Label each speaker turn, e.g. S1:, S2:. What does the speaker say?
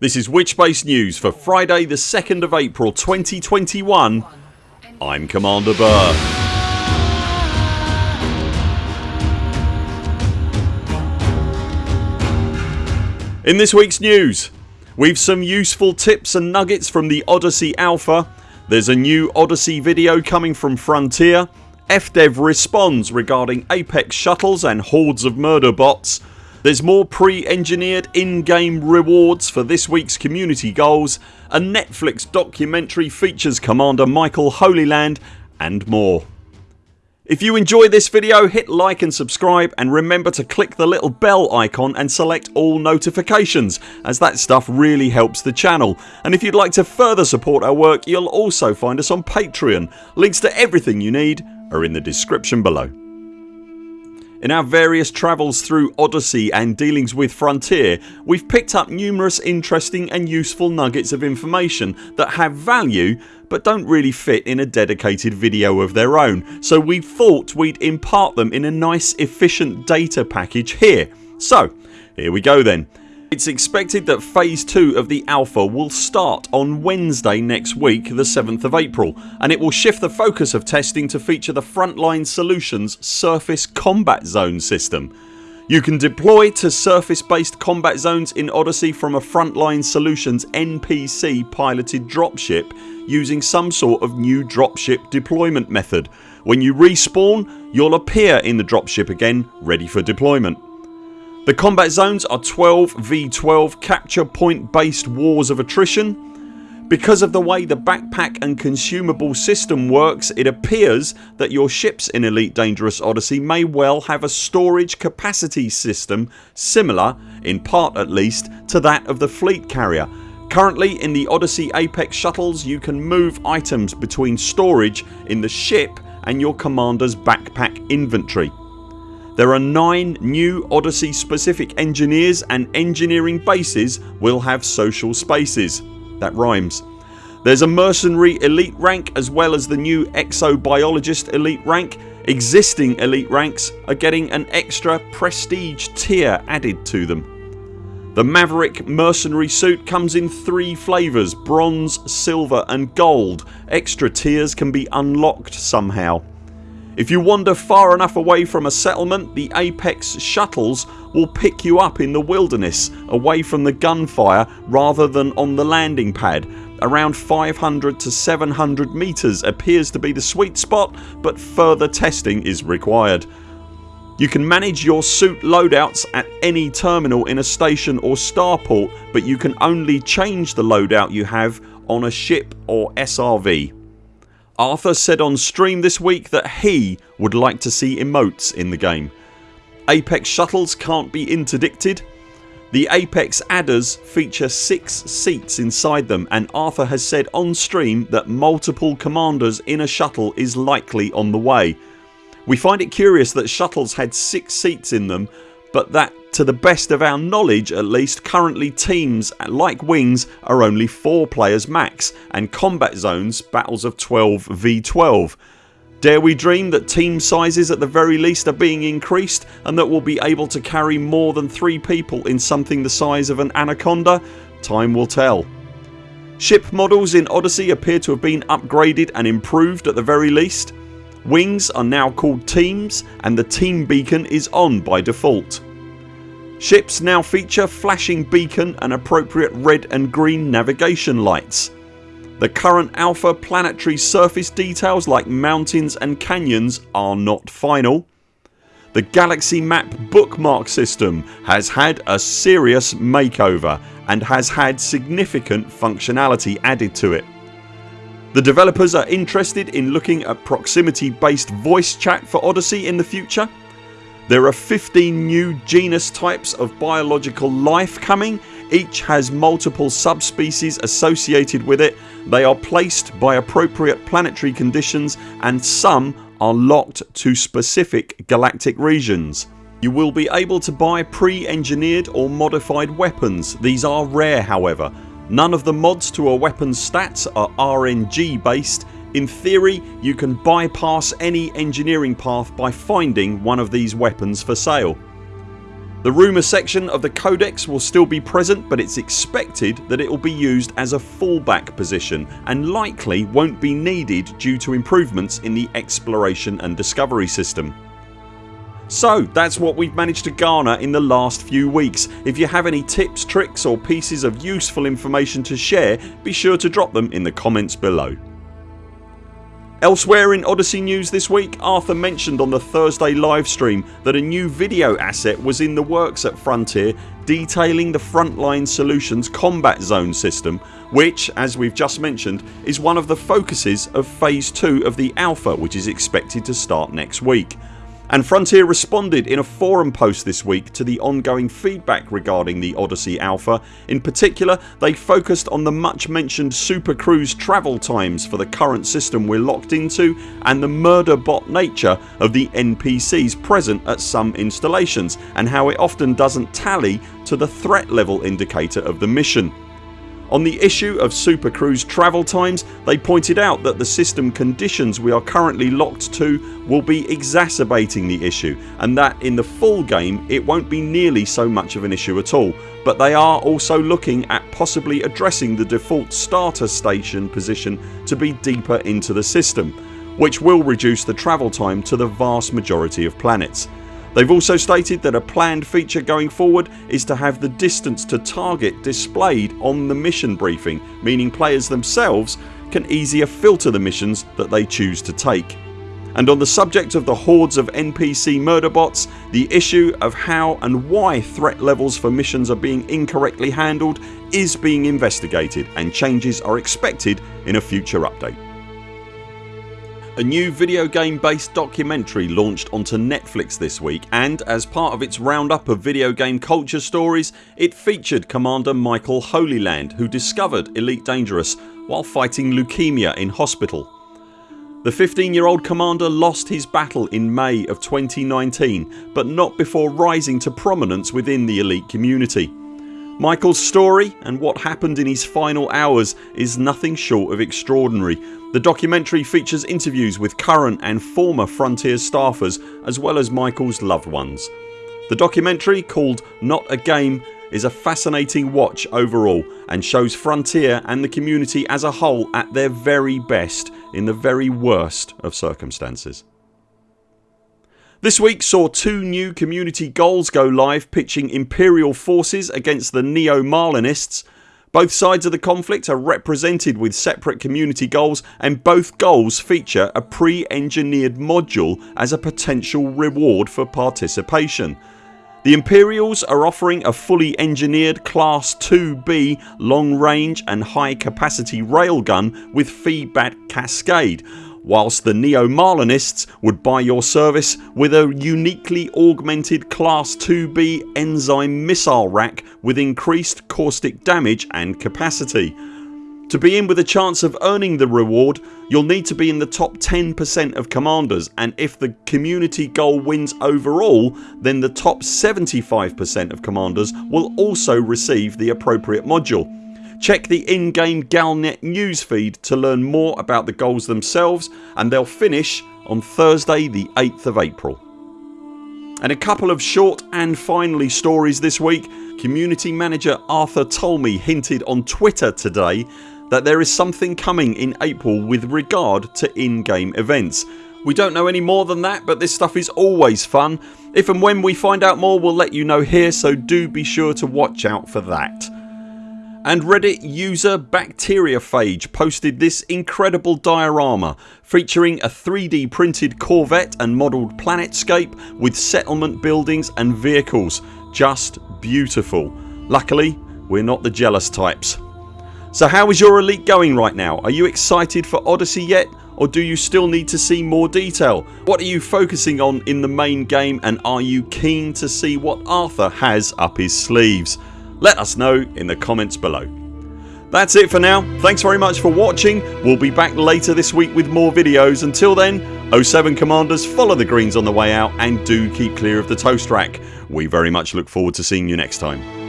S1: This is Witchbase News for Friday the 2nd of April 2021 I'm Commander Burr. In this weeks news we've some useful tips and nuggets from the Odyssey Alpha. There's a new Odyssey video coming from Frontier. FDev responds regarding Apex shuttles and hordes of murder bots there's more pre-engineered in-game rewards for this weeks community goals A Netflix documentary features Commander Michael Holyland and more. If you enjoyed this video hit like and subscribe and remember to click the little bell icon and select all notifications as that stuff really helps the channel and if you'd like to further support our work you'll also find us on Patreon. Links to everything you need are in the description below. In our various travels through Odyssey and dealings with Frontier we've picked up numerous interesting and useful nuggets of information that have value but don't really fit in a dedicated video of their own so we thought we'd impart them in a nice efficient data package here. So here we go then. It's expected that phase 2 of the alpha will start on Wednesday next week the 7th of April and it will shift the focus of testing to feature the Frontline Solutions Surface Combat Zone system. You can deploy to surface based combat zones in Odyssey from a Frontline Solutions NPC piloted dropship using some sort of new dropship deployment method. When you respawn you'll appear in the dropship again ready for deployment. The combat zones are 12 v12 capture point based wars of attrition. Because of the way the backpack and consumable system works it appears that your ships in Elite Dangerous Odyssey may well have a storage capacity system similar, in part at least, to that of the fleet carrier. Currently in the Odyssey Apex shuttles you can move items between storage in the ship and your commanders backpack inventory. There are 9 new Odyssey specific engineers and engineering bases will have social spaces. That rhymes. There's a mercenary elite rank as well as the new exobiologist elite rank. Existing elite ranks are getting an extra prestige tier added to them. The Maverick mercenary suit comes in 3 flavours bronze, silver and gold. Extra tiers can be unlocked somehow. If you wander far enough away from a settlement the Apex shuttles will pick you up in the wilderness away from the gunfire rather than on the landing pad. Around 500 to 700 metres appears to be the sweet spot but further testing is required. You can manage your suit loadouts at any terminal in a station or starport but you can only change the loadout you have on a ship or SRV. Arthur said on stream this week that he would like to see emotes in the game. Apex shuttles can't be interdicted. The Apex adders feature 6 seats inside them and Arthur has said on stream that multiple commanders in a shuttle is likely on the way. We find it curious that shuttles had 6 seats in them but that to the best of our knowledge at least currently teams like Wings are only 4 players max and combat zones battles of 12 v12. Dare we dream that team sizes at the very least are being increased and that we'll be able to carry more than 3 people in something the size of an Anaconda? Time will tell. Ship models in Odyssey appear to have been upgraded and improved at the very least. Wings are now called teams and the team beacon is on by default. Ships now feature flashing beacon and appropriate red and green navigation lights. The current alpha planetary surface details like mountains and canyons are not final. The galaxy map bookmark system has had a serious makeover and has had significant functionality added to it. The developers are interested in looking at proximity based voice chat for Odyssey in the future. There are 15 new genus types of biological life coming. Each has multiple subspecies associated with it. They are placed by appropriate planetary conditions and some are locked to specific galactic regions. You will be able to buy pre-engineered or modified weapons. These are rare however None of the mods to a weapon's stats are RNG based. In theory you can bypass any engineering path by finding one of these weapons for sale. The rumour section of the codex will still be present but it's expected that it will be used as a fallback position and likely won't be needed due to improvements in the exploration and discovery system. So that's what we've managed to garner in the last few weeks. If you have any tips, tricks or pieces of useful information to share be sure to drop them in the comments below. Elsewhere in Odyssey news this week Arthur mentioned on the Thursday livestream that a new video asset was in the works at Frontier detailing the Frontline Solutions combat zone system which as we've just mentioned is one of the focuses of phase 2 of the alpha which is expected to start next week and Frontier responded in a forum post this week to the ongoing feedback regarding the Odyssey Alpha. In particular they focused on the much mentioned Super Cruise travel times for the current system we're locked into and the murder bot nature of the NPCs present at some installations and how it often doesn't tally to the threat level indicator of the mission. On the issue of Super Cruise travel times they pointed out that the system conditions we are currently locked to will be exacerbating the issue and that in the full game it won't be nearly so much of an issue at all but they are also looking at possibly addressing the default starter station position to be deeper into the system which will reduce the travel time to the vast majority of planets. They've also stated that a planned feature going forward is to have the distance to target displayed on the mission briefing meaning players themselves can easier filter the missions that they choose to take. And on the subject of the hordes of NPC murder bots the issue of how and why threat levels for missions are being incorrectly handled is being investigated and changes are expected in a future update. A new video game based documentary launched onto Netflix this week and as part of its roundup of video game culture stories it featured Commander Michael Holyland who discovered Elite Dangerous while fighting leukaemia in hospital. The 15 year old commander lost his battle in May of 2019 but not before rising to prominence within the elite community. Michaels story and what happened in his final hours is nothing short of extraordinary. The documentary features interviews with current and former Frontier staffers as well as Michaels loved ones. The documentary called Not a Game is a fascinating watch overall and shows Frontier and the community as a whole at their very best in the very worst of circumstances. This week saw two new community goals go live pitching Imperial forces against the Neo-Marlinists. Both sides of the conflict are represented with separate community goals and both goals feature a pre-engineered module as a potential reward for participation. The Imperials are offering a fully engineered Class 2B long range and high capacity railgun with feedback cascade whilst the Neo-Marlinists would buy your service with a uniquely augmented Class 2B enzyme missile rack with increased caustic damage and capacity. To be in with a chance of earning the reward you'll need to be in the top 10% of commanders and if the community goal wins overall then the top 75% of commanders will also receive the appropriate module. Check the in-game Galnet newsfeed to learn more about the goals themselves and they'll finish on Thursday the 8th of April. And a couple of short and finally stories this week. Community manager Arthur Tolmie hinted on Twitter today that there is something coming in April with regard to in-game events. We don't know any more than that but this stuff is always fun. If and when we find out more we'll let you know here so do be sure to watch out for that. And Reddit user Bacteriophage posted this incredible diorama featuring a 3D printed Corvette and modelled planetscape with settlement buildings and vehicles. Just beautiful. Luckily we're not the jealous types. So how is your elite going right now? Are you excited for Odyssey yet or do you still need to see more detail? What are you focusing on in the main game and are you keen to see what Arthur has up his sleeves? Let us know in the comments below. That's it for now. Thanks very much for watching. We'll be back later this week with more videos. Until then 0 7 CMDRs follow the greens on the way out and do keep clear of the toast rack. We very much look forward to seeing you next time.